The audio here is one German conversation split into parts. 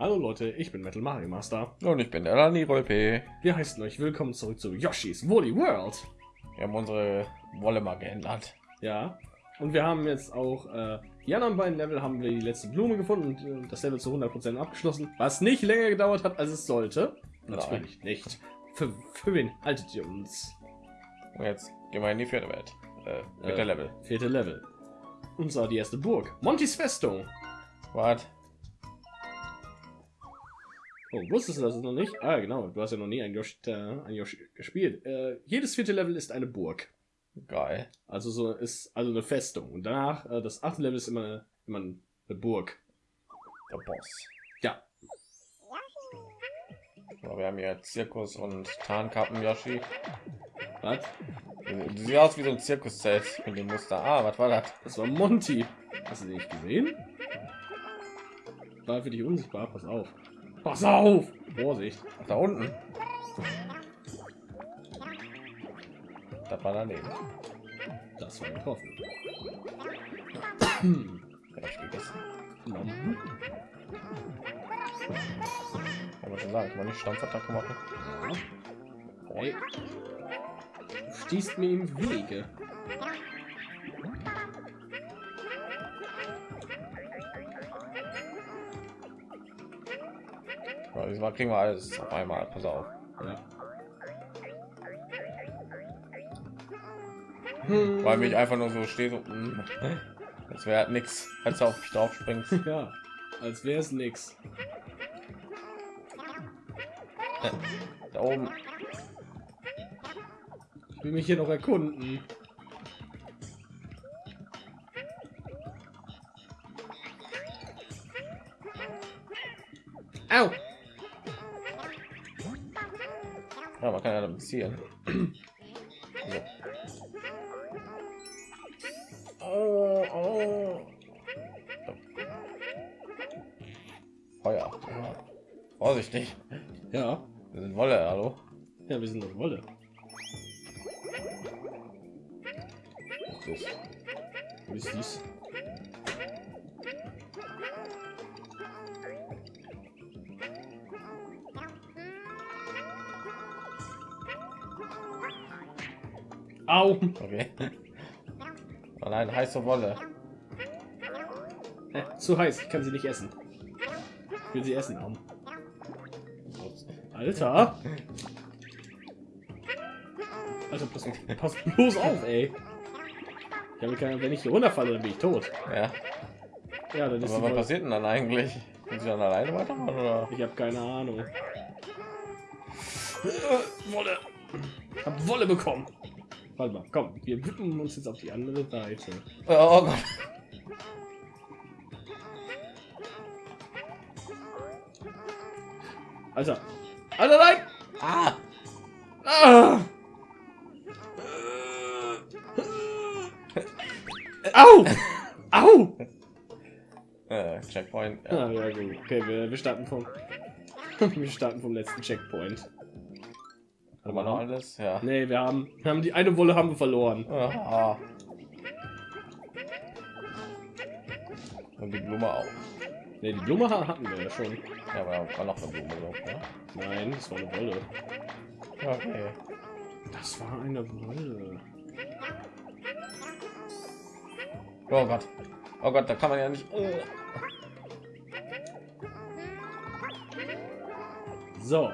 Hallo Leute, ich bin Metal Mario Master. Und ich bin der Lani Rolpe. Wir heißen euch willkommen zurück zu Yoshi's Woolly World. Wir haben unsere Wolle mal geändert. Ja, und wir haben jetzt auch äh, die anderen beiden Level haben wir die letzte Blume gefunden und äh, das Level zu 100% abgeschlossen, was nicht länger gedauert hat, als es sollte. Natürlich Nein. nicht. Für, für wen haltet ihr uns? Und jetzt gehen wir in die vierte Welt. Äh, Äh. der Level. Vierte Level. Und zwar die erste Burg. Montys Festung. Wart. Oh, wusstest du das noch nicht? Ah, genau. Du hast ja noch nie ein Yoshi, äh, ein Yoshi gespielt. Äh, jedes vierte Level ist eine Burg. Geil. Also so ist also eine Festung. Und danach, äh, das achte Level ist immer eine, immer eine Burg. Der Boss. Ja. So, wir haben hier Zirkus und Tarnkappen Yoshi. Was? Du siehst aus wie so ein Zirkuszelt mit dem Muster. Ah, was war das? Das war Monty. Hast du den nicht gesehen? War für dich unsichtbar. Pass auf. Pass auf! Vorsicht. Da unten. Das war daneben. Das war getroffen. Ich. Kann man schon sagen, kann man nicht Stampfattacke machen. Hey. Du stehst mir im Wege. Diesmal kriegen wir alles auf einmal. Pass auf. Ja. Weil mich einfach nur so steht, so, mm, das wäre halt nichts, als du auf mich drauf springst. Ja, als wäre es nix. Da oben. Ich will mich hier noch erkunden. So. Oh, oh. Feuer. Ja. Vorsichtig. Ja, Wir sind Wolle, hallo. ja, wir sind auf Wolle. Das ist Wie ist dies? Au! okay. Oh nein, heiße Wolle. Hä, zu heiß, ich kann sie nicht essen. Ich will sie essen haben. Alter! Alter, pass, pass bloß auf, ey! Ich habe keine, wenn ich hier runterfalle, dann bin ich tot. Ja. Ja, dann ist Aber was passiert denn dann eigentlich? Sind sie dann alleine weitermachen oder? Ich habe keine Ahnung. Wolle! Ich hab Wolle bekommen. Warte mal, komm, wir wippen uns jetzt auf die andere Seite. Oh Gott. Alter! Alter, nein! Ah! Ah! Au! Au! Äh, Checkpoint. Ja. Ah, ja gut. Okay, wir, wir starten vom wir starten vom letzten Checkpoint. Haben wir noch alles? Ja. Nee, wir haben, wir haben die eine Wolle haben wir verloren. Ah. Und die Blume auch. Nee, die Blume ha- hatten wir ja schon. Ja, aber war noch eine Blume drauf, ne? Nein, das war eine Wolle. Okay. Das war eine Wolle. Oh Gott. Oh Gott, da kann man ja nicht. Oh. So,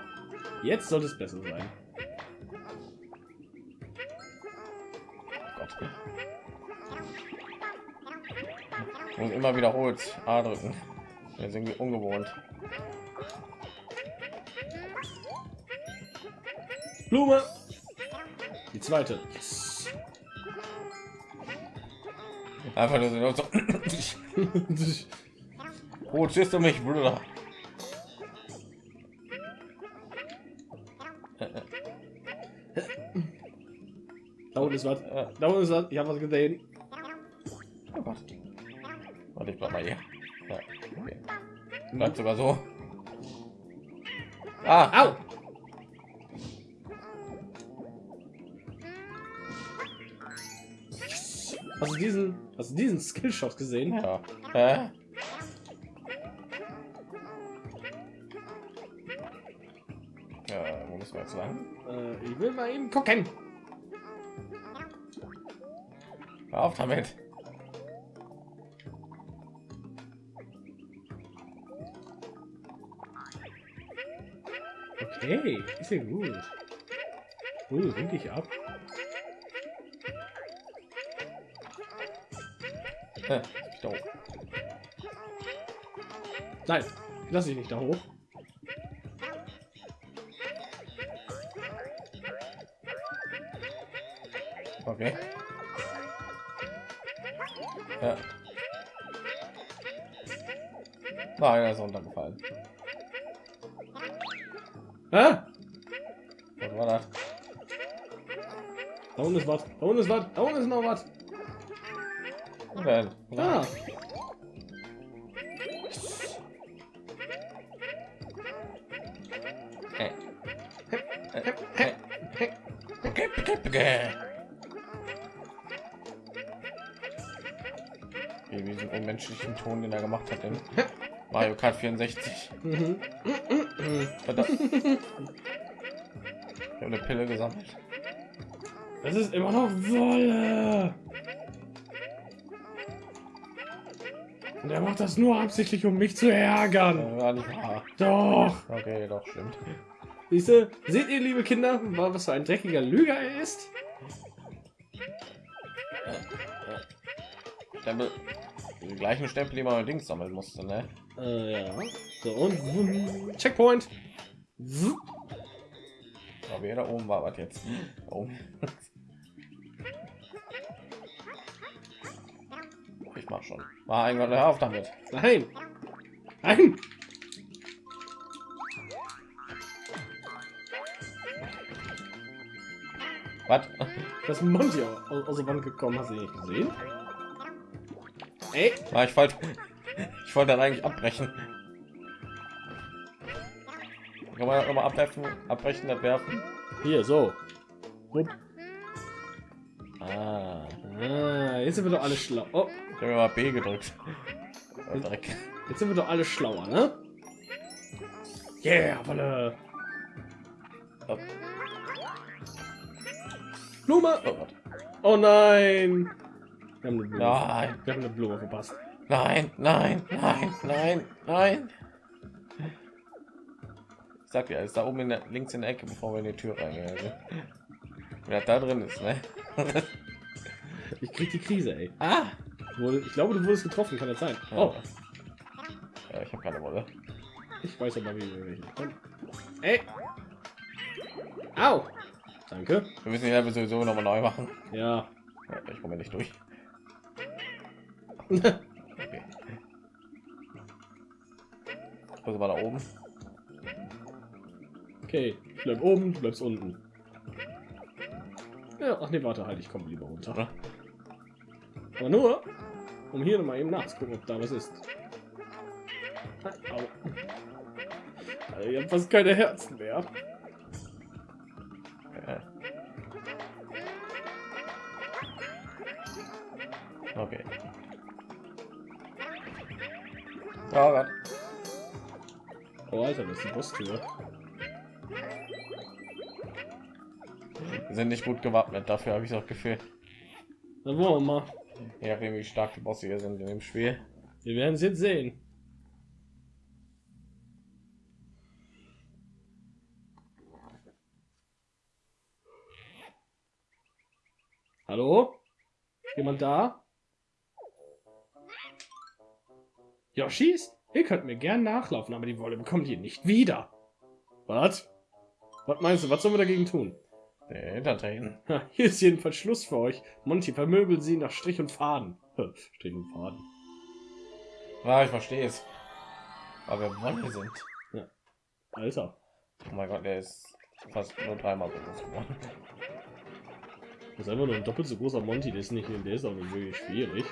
jetzt sollte es besser sein. Und immer wiederholt A drücken. Wir sind irgendwie ungewohnt. Blume! Die zweite. Yes. Einfach nur so. Oh, tschüss du mich, Bruder. unten ist was. Äh, da unten ist was. Ich habe was gesehen. Oh Gott. Warte, ich bleib mal hier. Ja. Okay. Mhm. Bleibst aber so. Ah, au! Hast du diesen, hast du diesen Skillshot gesehen? Ja. Äh? Ja, wo müssen wir jetzt lang? Äh, ich will mal eben gucken. Hör auf damit. Okay, ist ja gut. Uh, wink ich ab. Äh, doof. Nein, lass ich nicht da hoch. Nein, er ist runtergefallen. Ah, Was war das? da unten ist was. Da unten ist was. Da unten ist noch was. Denn? Ah. Wie diesen unmenschlichen Ton, den er gemacht hat in Mario Kart 64. Mhm. Verdammt. Ich habe eine Pille gesammelt. Das ist immer noch Wolle. Und er macht das nur absichtlich, um mich zu ärgern. Äh, War nicht wahr. Doch. Okay, doch, stimmt. Siehste, seht ihr, liebe Kinder, was für ein dreckiger Lüger er ist? Stempel. Die gleichen Stempel, die man allerdings sammeln musste, ne? Äh, ja. So, und Checkpoint. Aber wer da oben war, was jetzt? Oh. Ich mach schon. War irgendwann hör auf damit. Nein. Nein. Was? Das ist ein Monty aus, aus der Wand gekommen. Hast du nicht gesehen? Ey. Ah, ich wollte, ich wollte dann eigentlich abbrechen. Kann man mal abwerfen, abbrechen, abwerfen? Hier, so. Wupp. Ah, Ah, jetzt sind wir doch alle schlau. Oh, ich habe mal B gedrückt. Oh, Dreck. jetzt sind wir doch alle schlauer, ne? Yeah, Wolle. Oh, Blume. oh. Oh nein. Wir haben eine Blume. Nein, Wir haben eine Blume verpasst. Nein, nein, nein, nein, nein. Ich sag dir, ist da oben in der, links in der Ecke, bevor wir in die Tür reingehen. Also. Wer da drin ist, ne? Ich krieg die Krise, ey. ah! Ich glaube, du wurdest getroffen, kann das sein? Oh, Ja, ich habe keine Wolle. ich weiß aber, wie bekommen. Ey. Au. Danke. Wir müssen die Level sowieso noch mal neu machen. Ja. Ja, ich komme nicht durch. Also war da oben. okay, ich bleib oben, du bleibst unten. Ja, ach nee, warte, halt, ich komme lieber runter. Aber nur, um hier noch mal eben nachzugucken, ob da was ist. Au. Also, ich habe fast keine Herzen mehr. Okay. Oh Gott. Oh, Alter, das ist die Bosstür. Wir sind nicht gut gewappnet, dafür habe ich auch Gefühl. Dann wollen wir mal. Nachdem, wie stark die Bosse hier sind in dem Spiel. Wir werden es jetzt sehen. Hallo? Jemand da? Yoshis? Ihr könnt mir gern nachlaufen, aber die Wolle bekommt ihr nicht wieder. Was? Was meinst du, was sollen wir dagegen tun? Der Hintertreten. Ha, hier ist jedenfalls Schluss für euch. Monty vermöbelt sie nach Strich und Faden. Strich und Faden. Ja, ich verstehe es. Aber wir Wolle sind. Alter. Oh mein Gott, der ist fast nur dreimal so groß geworden. Das ist einfach nur ein doppelt so großer Monty, der ist nicht, der ist auch wirklich schwierig.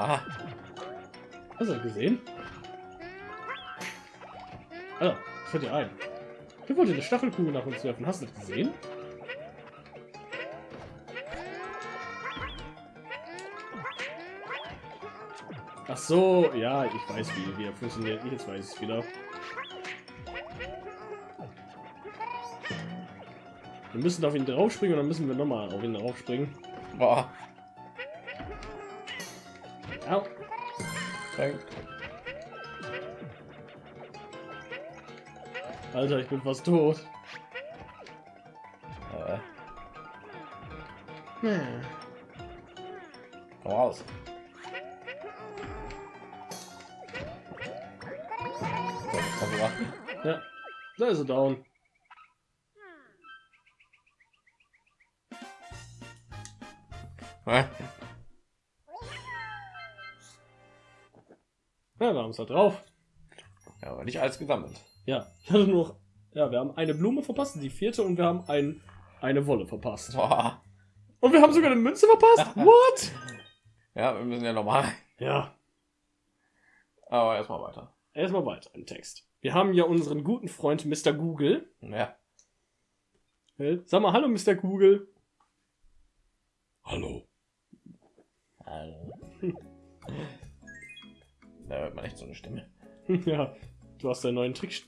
Ah, Hast du gesehen? Alter, das fällt dir ein. Ich wollte eine Stachelkugel nach uns werfen. Hast du das gesehen? Ach so, ja, ich weiß, wie, wie er funktioniert. Jetzt weiß ich es wieder. Wir müssen auf ihn draufspringen und dann müssen wir noch mal auf ihn draufspringen. Boah. Dank. Alter, ich bin fast tot. Äh, Hm. komm raus. So. Ja, da ist er down. Hä? Ja, wir haben es da drauf. Ja, aber nicht alles gesammelt. Ja, ich hatte nur noch, ja, wir haben eine Blume verpasst, die vierte, und wir haben ein, eine Wolle verpasst. Boah. Und wir haben sogar eine Münze verpasst. What? Ja, wir müssen ja nochmal. Ja, Aber erstmal weiter. erstmal weiter im Text. Wir haben ja unseren guten Freund Mr. Google. Ja. Äh, Sag mal, hallo Mr. Google. Hallo. Hallo. Da hört man echt so eine Stimme. ja, du hast deinen neuen Trick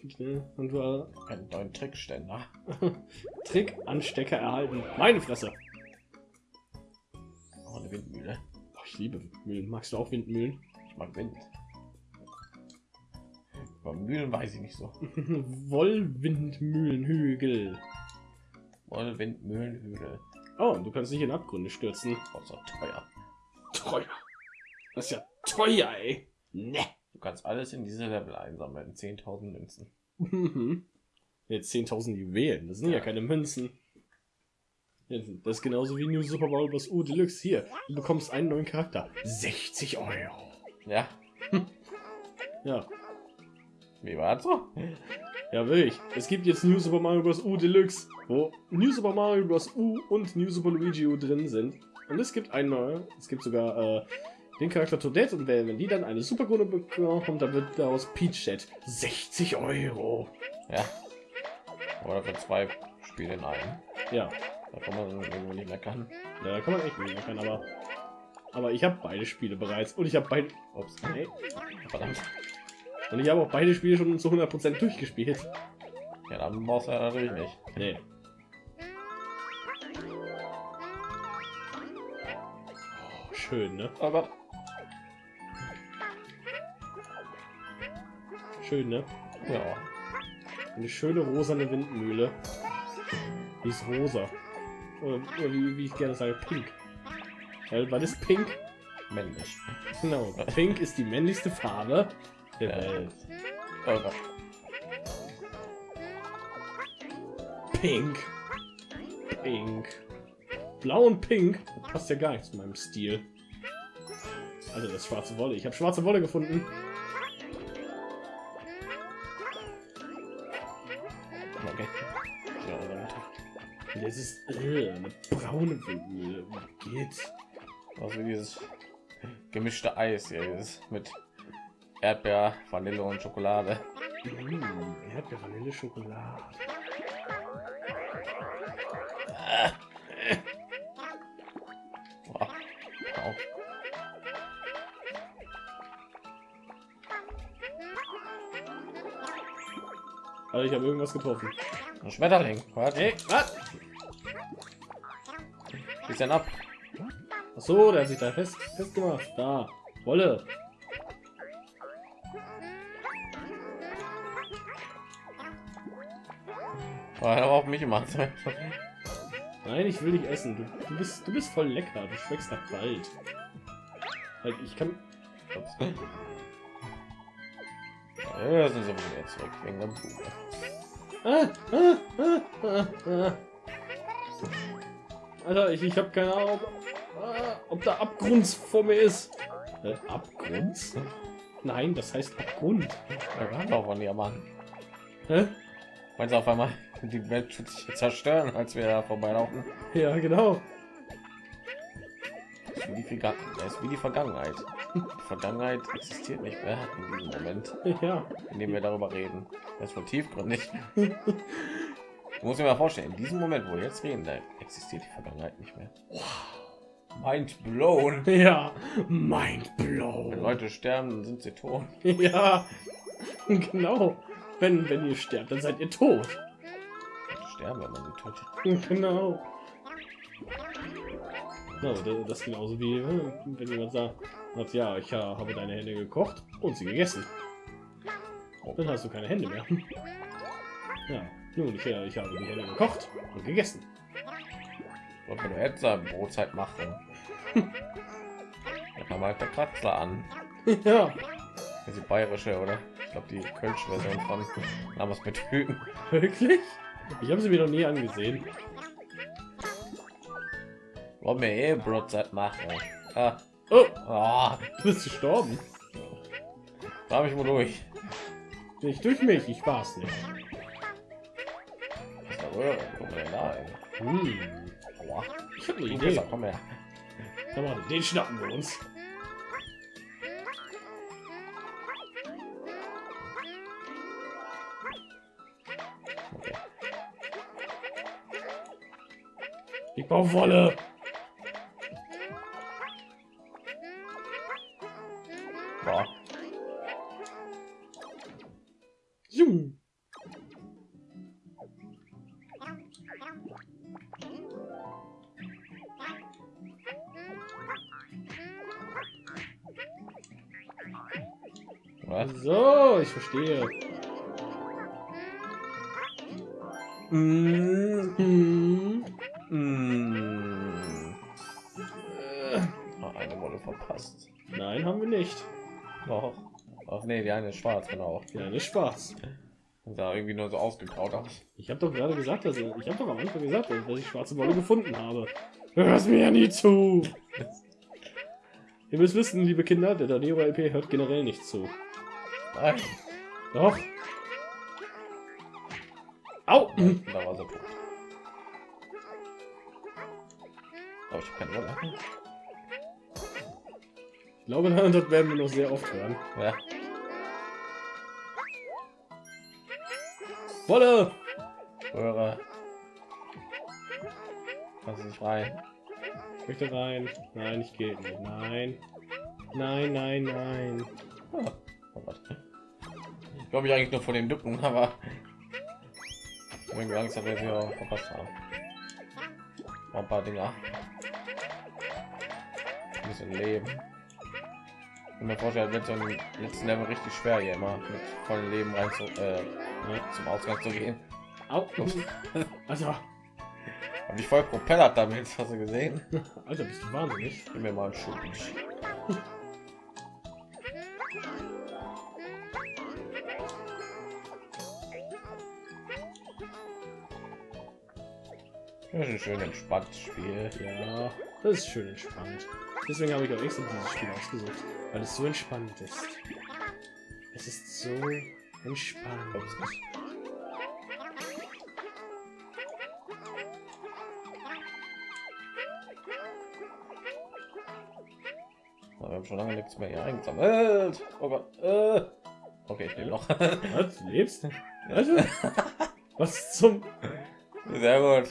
und du Einen neuen Trickständer. Trick-Anstecker erhalten. Meine Fresse. Oh, eine Windmühle. Oh, ich liebe Windmühlen. Magst du auch Windmühlen? Ich mag Wind. Über Mühlen weiß ich nicht so. Wollwindmühlenhügel. Wolle Windmühlenhügel. Oh, und du kannst dich in Abgründe stürzen. Oh, so teuer. Teuer. Das ist ja teuer, ey. Ne. Du kannst alles in diese Level einsammeln. 10.000 Münzen. Mhm. Jetzt 10.000 Juwelen. Das sind ja. Ja. keine Münzen. Das ist genauso wie New Super Mario Bros. U Deluxe. Hier, du bekommst einen neuen Charakter. 60 Euro. Ja. Ja, Wie war das so? ja, wirklich. Es gibt jetzt New Super Mario Bros. U Deluxe, wo New Super Mario Bros. U und New Super Luigi U drin sind. Und es gibt einen neuen, es gibt sogar äh, den Charakter Toadette und wenn wenn die dann eine Superkrone bekommt, dann wird daraus Peach Chat. 60 Euro. Ja. Oder für zwei Spiele in einem. Ja, Da kann man irgendwo nicht meckern. ja da kann man echt nicht meckern, aber. Aber ich habe beide Spiele bereits und ich habe beide. Ups. Ey, Verdammt. und ich habe auch beide Spiele schon zu 100% durchgespielt. Ja, dann brauchst du ja natürlich nicht. Nee. Oh, schön, ne? Oh Schön, ne? Ja. Eine schöne rosane Windmühle. Die ist rosa. Oder, oder wie, wie ich gerne sage, pink. Weil, was ist pink? Männlich. Genau. Pink ist die männlichste Farbe der Ja. Welt. Gott. Pink. Pink. Blau und pink das passt ja gar nicht zu meinem Stil. Also das schwarze Wolle. Ich habe schwarze Wolle gefunden. Das ist äh, eine braune geht's? was wie dieses gemischte Eis hier ist mit Erdbeer, Vanille und Schokolade. Mmh, Erdbeer, Vanille, Schokolade. Wow. Wow. Also ich habe irgendwas getroffen. Ein Schmetterling. Was? Hey, was? Denn ab? Ach so, der hat sich da fest festgemacht. Da, Wolle. Oh, hat aber auf mich gemacht. Nein, ich will dich essen. Du, du bist, du bist voll lecker. Du schmeckst nach Wald. Halt, ich kann. Ups. Ja, sind so wieder zurück wegen der Blume. Ah, ah, ah, ah, ah. Alter, ich, ich habe keine Ahnung, ob, ob da Abgrund vor mir ist. Äh, Abgrund? Nein, das heißt Abgrund. Wir waren doch von Diamanten. Hä? Meinst du auf einmal, die Welt wird sich zerstören, als wir da vorbeilaufen? Ja, genau. Das ist wie die, das ist wie die Vergangenheit. Die Vergangenheit existiert nicht mehr in diesem Moment, Ja. in dem wir darüber reden. Das ist wohl tiefgründig. Du musst dir mal vorstellen, in diesem Moment, wo wir jetzt reden, da existiert die Vergangenheit nicht mehr. Mind blown. Ja, mind Wenn blown. Leute sterben, sind sie tot. Ja, genau. Wenn, wenn ihr sterbt, dann seid ihr tot. Sterben, wenn man sie tötet. Genau. Ja, das- ist genauso wie, äh, wenn jemand sagt, ja, ich habe deine Hände gekocht und sie gegessen. Dann hast du keine Hände mehr. Ja, nun, ich, äh, ich habe die Hände gekocht und gegessen. Und wenn du jetzt eine Brotzeit machen, dann halt der Kratzler an. Ja, Das ist die bayerische, oder? Ich glaube, die Kölsche Version von damals mit Hüten. wirklich? Ich habe sie mir noch nie angesehen. Wollen wir eh Brotzeit machen? Ah, Oh, ah, du bist gestorben. da habe ich wohl durch. Nicht durch mich, ich war's nicht. Hm, ich habe eine Idee. komm her. Komm mal, den schnappen wir uns. Ich brauche Wolle. Verstehe. Mm, Hm. mm. Äh, Ah, eine Wolle verpasst. nein, haben wir nicht. Doch. Ach nee, die eine ist schwarz, genau. Ja, nicht Spaß. Sah irgendwie nur so ausgekaut aus. Ich habe doch gerade gesagt, dass ich, ich habe doch am Anfang gesagt, dass ich schwarze Wolle gefunden habe. Hörst mir ja nie zu. Ihr müsst wissen, liebe Kinder, der Danero LP hört generell nicht zu. Nein. Doch. Au! Da war sie tot. Aber ich habe keine Wolle. Ich glaube, das werden wir noch sehr oft hören. Ja. Wolle! Röhre. Du nicht rein. Ich möchte rein. Nein, ich gehe nicht. Nein. Nein, nein, nein. Ah, oh Gott. Ich glaube ich eigentlich nur von den Dücken, aber habe irgendwie Angst, dass wir verpasst haben. Ein paar Dinger. Ein bisschen Leben. Und mir vorstellen, wird so im letzten Level richtig schwer hier immer mit vollen Leben rein zu, äh, zum Ausgang zu gehen. Au! Also, Hab ich voll propellert damit, hast du gesehen? Alter, bist du wahnsinnig. Gib mir mal einen Schub. Das ist ein schön entspanntes Spiel. Ja, das ist schön entspannt. Deswegen habe ich auch extra dieses Spiel ausgesucht, weil es so entspannt ist. Es ist so entspannt. Wir haben schon lange nichts mehr hier eingesammelt. Oh Gott. Äh. Okay, ich lebe noch. Was? Du lebst? Alter? Was zum... Sehr gut.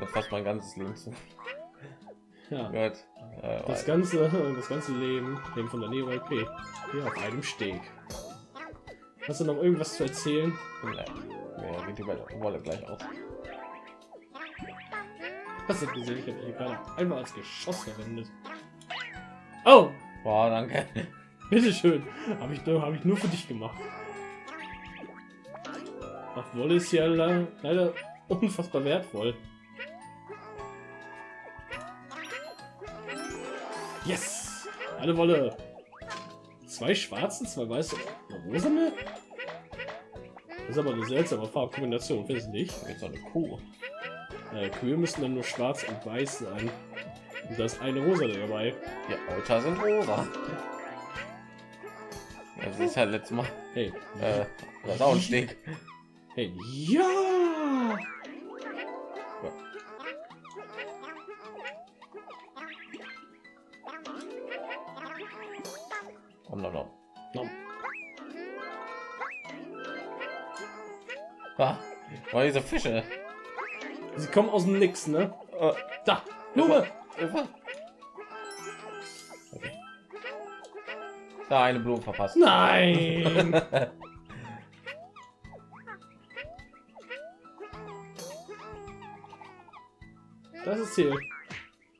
Ja, Fast mein ganzes Leben zu. Ja, Gut. Äh, das ganze, das ganze Leben hängt von der Nero LP. Hier auf einem Steg. Hast du noch irgendwas zu erzählen? Nee, mir geht die Wolle gleich aus. Hast du gesehen? Ich habe hier gerade einmal als Geschoss verwendet. Oh, Boah, danke. bitteschön. Habe ich, nur- hab ich nur für dich gemacht. Ach, Wolle ist ja le leider unfassbar wertvoll. Eine Wolle. Zwei schwarzen, zwei weiße, eine rosane? Das ist aber eine seltsame Farbkombination, findest du nicht? Jetzt eine Kuh. Äh, Kühe müssen dann nur schwarz und weiß sein. Und da ist eine rosa dabei. Die Euter sind rosa. Das ist halt letztes Mal. Hey, Äh, das ist auch ein Steg. hey, ja! Komm noch, noch. Nom. Ah, oh, diese Fische. Sie kommen aus dem Nix, ne? Äh, Da! Blume. Okay. Da eine Blume verpasst. Nein! das ist Ziel.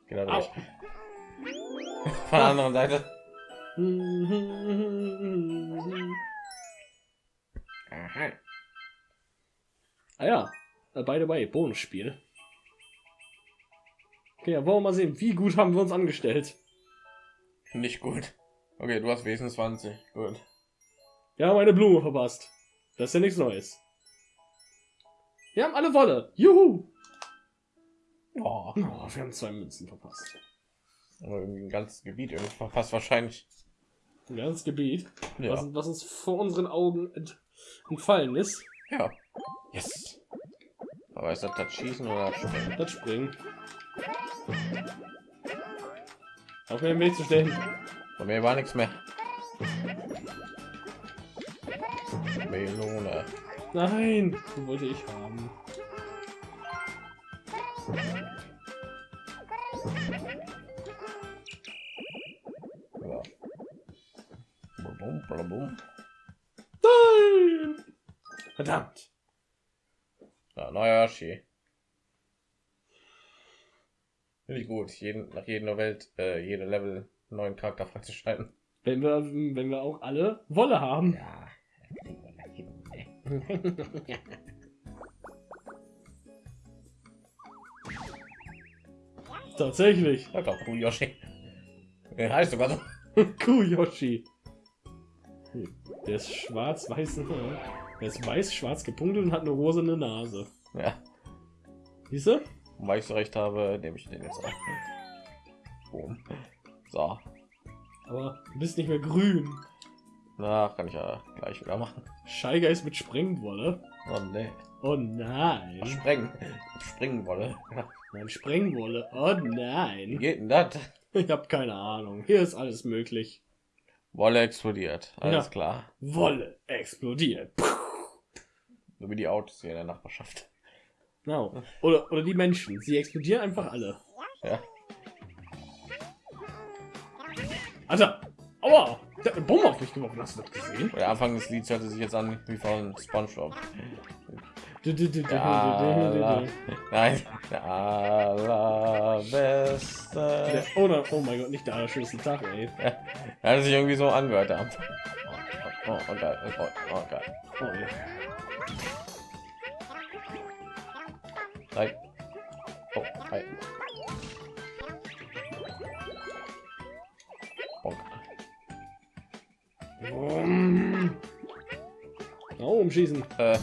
Genau. Von der anderen Seite. Aha. Ah ja, äh, by the way, Bonusspiel. Okay, ja, wollen wir mal sehen, wie gut haben wir uns angestellt. Nicht gut. Okay, du hast wesentlich 20. Gut. Wir haben eine Blume verpasst. Das ist ja nichts Neues. Wir haben alle Wolle. Juhu! Oh, Oh, wir haben zwei Münzen verpasst. aber irgendwie ein ganzes Gebiet irgendwie verpasst wahrscheinlich. Ein ganzes Gebiet, Ja. was, was uns vor unseren Augen ent entfallen ist. ja. Yes. Aber ist das das Schießen oder das Springen? Das Springen. Auf mir den Weg zu stellen. Bei mir war nichts mehr. Melone. Nein, wollte ich haben. Nein! Verdammt. Ja, neuer Yoshi. Finde ich gut. Jeden, nach jeder Welt, äh, jede Level neuen Charakter freizuschalten. Wenn wir, wenn wir auch alle Wolle haben. Ja. Tatsächlich. Ja, doch, cool, Yoshi. Der heißt sogar so. Kuh-Yoshi. Der ist schwarz-weiß. Der ist weiß-schwarz gepunktet und hat eine rosene Nase. Ja. Siehst du? Und weil ich so recht habe, nehme ich den jetzt auch. Boom. So. Aber du bist nicht mehr grün. Na, kann ich ja gleich wieder machen. Scheigeist mit Sprengwolle. Oh nee. Oh nein. Sprengen. Springen wolle. Nein, Sprengwolle. Oh Wie nein. geht denn das? Ich habe keine Ahnung. Hier ist alles möglich. Wolle explodiert. Alles Ja. klar. Wolle explodiert. Puh. So wie die Autos hier in der Nachbarschaft. Genau. Oder, oder die Menschen. Sie explodieren einfach alle. Ja. Alter. Aua. Der hat eine Bombe auf mich geworfen. Hast du das gesehen? Der Anfang des Lieds hörte sich jetzt an wie von SpongeBob. Nein, allerbeste. Oh, oh mein Gott, nicht der allerschönste Tag, ey. Er hat sich irgendwie so angehört. Anfang. Oh, oh, oh, geil. Oh, oh, geil. Oh, ja. Nein. Oh, hi. Bonk. Oben schießen. Äh,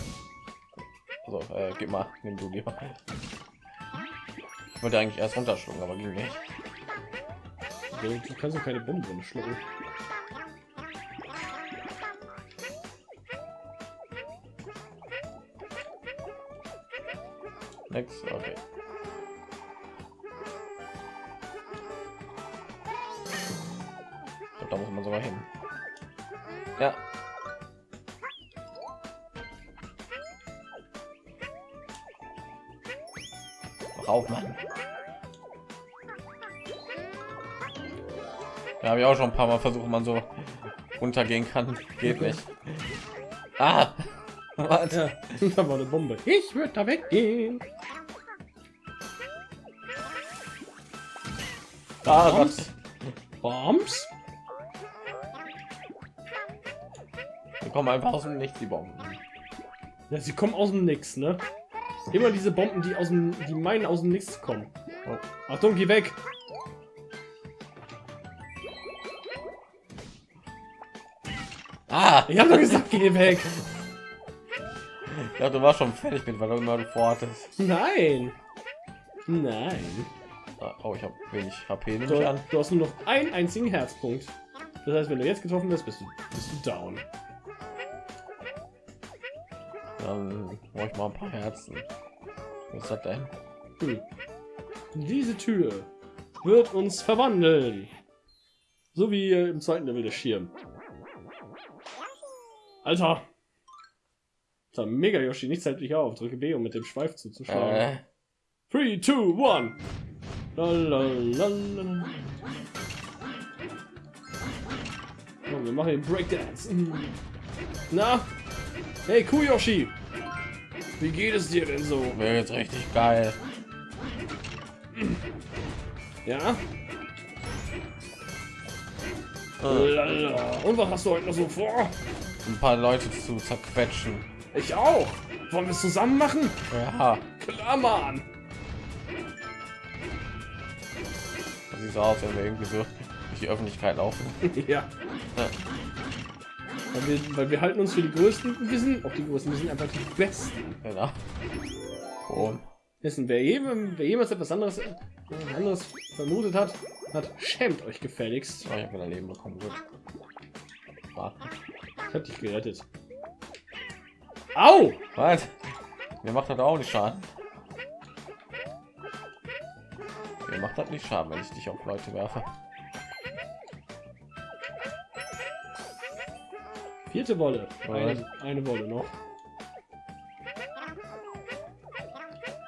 also, äh, gib mal, nimm du lieber. Ich wollte eigentlich erst runterschlucken, aber ging nicht. Du, kannst doch keine Bombe drin schlucken. Nix, okay. Ja, habe ich auch schon ein paar Mal versucht, man so runtergehen kann. Geht nicht. Ah! Ja, da war eine Bombe. Ich würde da weggehen. Ah, Bombs? Bombs? Die kommen einfach aus dem Nichts, die Bomben. Ja, sie kommen aus dem Nix, ne? Immer diese Bomben, die aus dem, die meinen aus dem Nichts kommen. Oh. Achtung, geh weg. Ich habe doch gesagt, geh weg. Ja, du warst schon fertig mit, weil du immer vorhattest. Nein. Nein. Ah, Oh, ich habe wenig HP, nehme Du, ich an. du hast nur noch einen einzigen Herzpunkt. Das heißt, wenn du jetzt getroffen wirst, bist du, bist du down. Dann brauche ich mal ein paar Herzen. Was das denn? Hm. Diese Tür wird uns verwandeln. So wie im zweiten Level der Schirm. Alter! Das Mega Yoshi, nichts hält dich auf. Drücke B, um mit dem Schweif zuzuschlagen. Äh, 3, 2, 1. Lalalala. Oh, wir machen den Breakdance. Na? Hey Kuyoshi! Wie geht es dir denn so? Wäre jetzt richtig geil. Ja? Lala. Und was hast du heute noch so vor? Ein paar Leute zu zerquetschen. Ich auch. Wollen wir es zusammen machen? Ja, Klar, Mann. das sieht so aus, wenn wir irgendwie so durch die Öffentlichkeit laufen. ja. Ja. Weil wir, weil wir halten uns für die Größten. Wir sind auch die Größten. Wir sind einfach die Besten. Genau. Und Wissen, wer, jedem, wer jemals etwas anderes, anderes vermutet hat, hat schämt euch gefälligst. oh, ich habe ein Leben bekommen. Gut. Warte. Ich hab dich gerettet. Au! Was? Mir macht das auch nicht Schaden. Mir macht das nicht Schaden, wenn ich dich auf Leute werfe. Vierte Wolle. Eine, eine Wolle noch.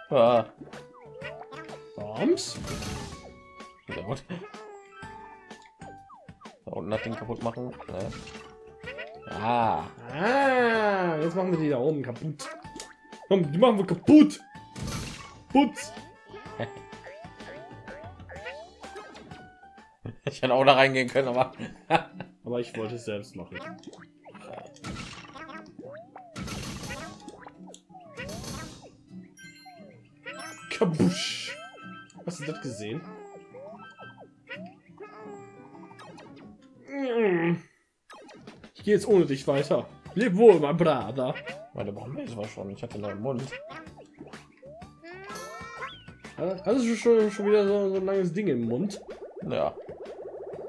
Ah, Bombs? sehr gut. Unten das Ding kaputt machen. Ne? Ah, Ah, jetzt machen wir die da oben kaputt. Komm, die machen wir kaputt. Putz. ich hätte auch da reingehen können, aber Aber ich wollte es selbst machen. Kabusch. Hast du das gesehen? Ich gehe jetzt ohne dich weiter. Leb wohl, mein Bruder. meine Bombe ist war schon. Ich hatte im Mund. Hast du schon, schon wieder so, so ein langes Ding im Mund? Ja.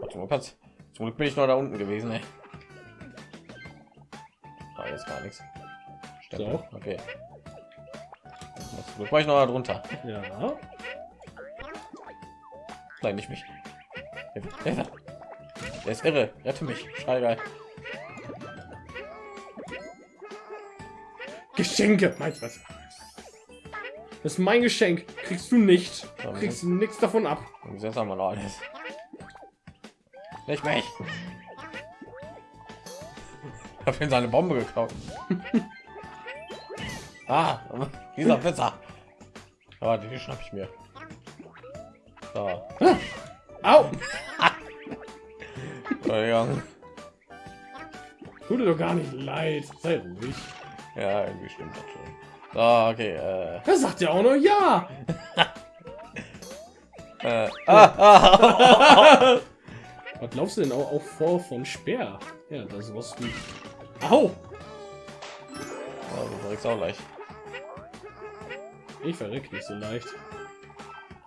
Warte mal, kannst. Zum Glück bin ich noch da unten gewesen, ey. Ah, jetzt gar nichts. Stempel. So. Okay. Zum Glück war ich noch da drunter. Ja. Nein, nicht mich. Der, der, der ist irre. Rette mich. Scheiße. Geschenke, meinst was? Das ist mein Geschenk. Kriegst du nicht. Kriegst du nichts davon ab. Jetzt haben wir noch alles. Nicht mich. Ich habe ihn seine Bombe geklaut. ah, dieser Pizza. Aber die schnapp ich mir. So. Au! Entschuldigung. Tut dir doch gar nicht leid. Sei ruhig. Ja, irgendwie stimmt das schon. So, okay. Äh, Er sagt ja auch noch ja. äh, ah, ah, Was glaubst du denn auch, auch vor von Speer? Ja, das ist was wie. Au! Ja, du verreckst auch gleich. Ich verreck nicht so leicht.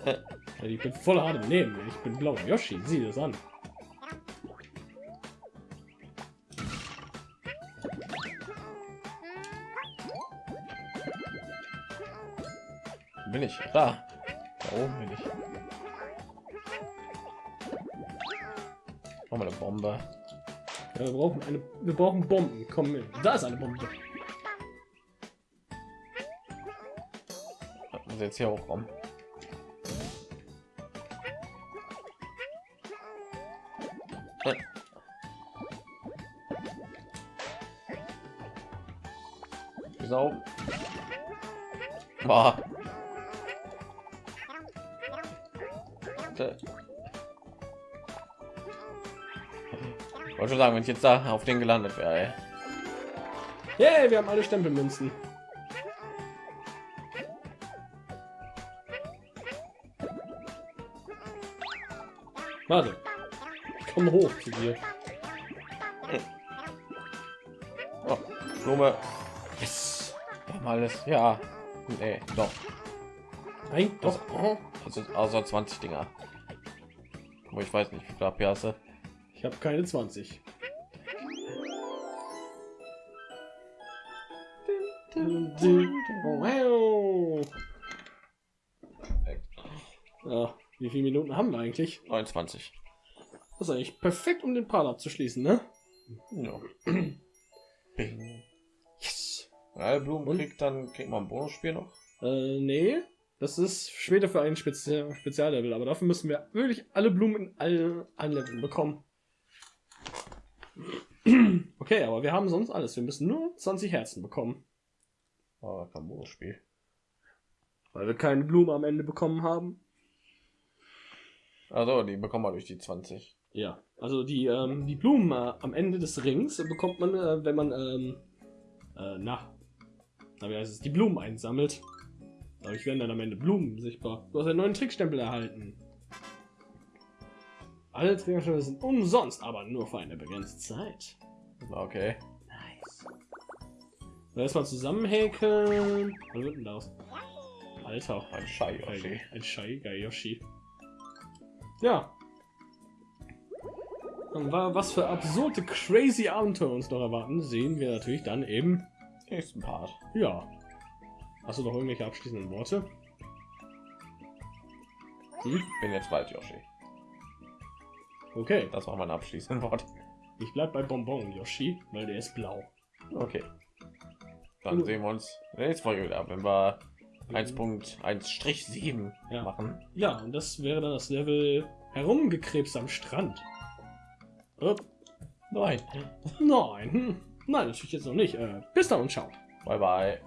Äh. Ich bin voll hart im Nehmen. Ich bin blau. Yoshi, sieh das an. Bin ich. Da. Da oben bin ich. Noch mal eine Bombe. Ja, wir brauchen eine. Wir brauchen Bomben. Komm mit. Da ist eine Bombe. Jetzt hier hochkommen. Äh. Wieso? Boah. Wollte schon sagen, wenn ich jetzt da auf den gelandet wäre. Yay, wir haben alle Stempelmünzen. Warte. Ich komme hoch zu dir. Oh, Blume. Yes. Wir haben alles. Ja. Nee, doch. Nein, doch. Also außer 20 Dinger. Aber ich weiß nicht, wie viel du? Ich habe keine 20. Wow. Ja, wie viele Minuten haben wir eigentlich? 29. Das ist eigentlich perfekt, um den Part abzuschließen, ne? Ja. Yes. Ja, Blumen Und? kriegt dann kriegt man ein Bonusspiel noch. Äh, nee. Das ist später für ein Spezial Speziallevel, aber dafür müssen wir wirklich alle Blumen in allen, allen Leveln bekommen. Okay, aber wir haben sonst alles. Wir müssen nur 20 Herzen bekommen, Oh, kein Spiel. weil wir keine Blume am Ende bekommen haben. Also, die bekommen wir durch die 20. Ja, also die, ähm, die Blumen äh, am Ende des Rings bekommt man, äh, wenn man, ähm, äh, na, na, wie heißt es, die Blumen einsammelt. Dadurch werden dann am Ende Blumen sichtbar. Du hast einen neuen Trickstempel erhalten. Alle Trickstempel sind umsonst, aber nur für eine begrenzte Zeit. Okay. Nice. So, erstmal zusammenhäkeln. Was wird denn daraus? Alter. Ein Schei Yoshi. Ein Scheiger Yoshi. Ja. Und wa- was für absurde, crazy Abenteuer uns noch erwarten, sehen wir natürlich dann eben. Nächsten Part. Ja. Hast du noch irgendwelche abschließenden Worte? Hm? Bin jetzt bald Yoshi. Okay. Das war mein abschließendes Wort. Ich bleib bei Bonbon Yoshi, weil der ist blau. Okay. Dann Gut. sehen wir uns nächsten Folge wieder, wenn wir 1.1-7 Ja. machen. Ja, und das wäre dann das Level herumgekrebst am Strand. Oh, Nein. nein, hm. nein, natürlich jetzt noch nicht. Äh, bis dann und ciao. Bye bye.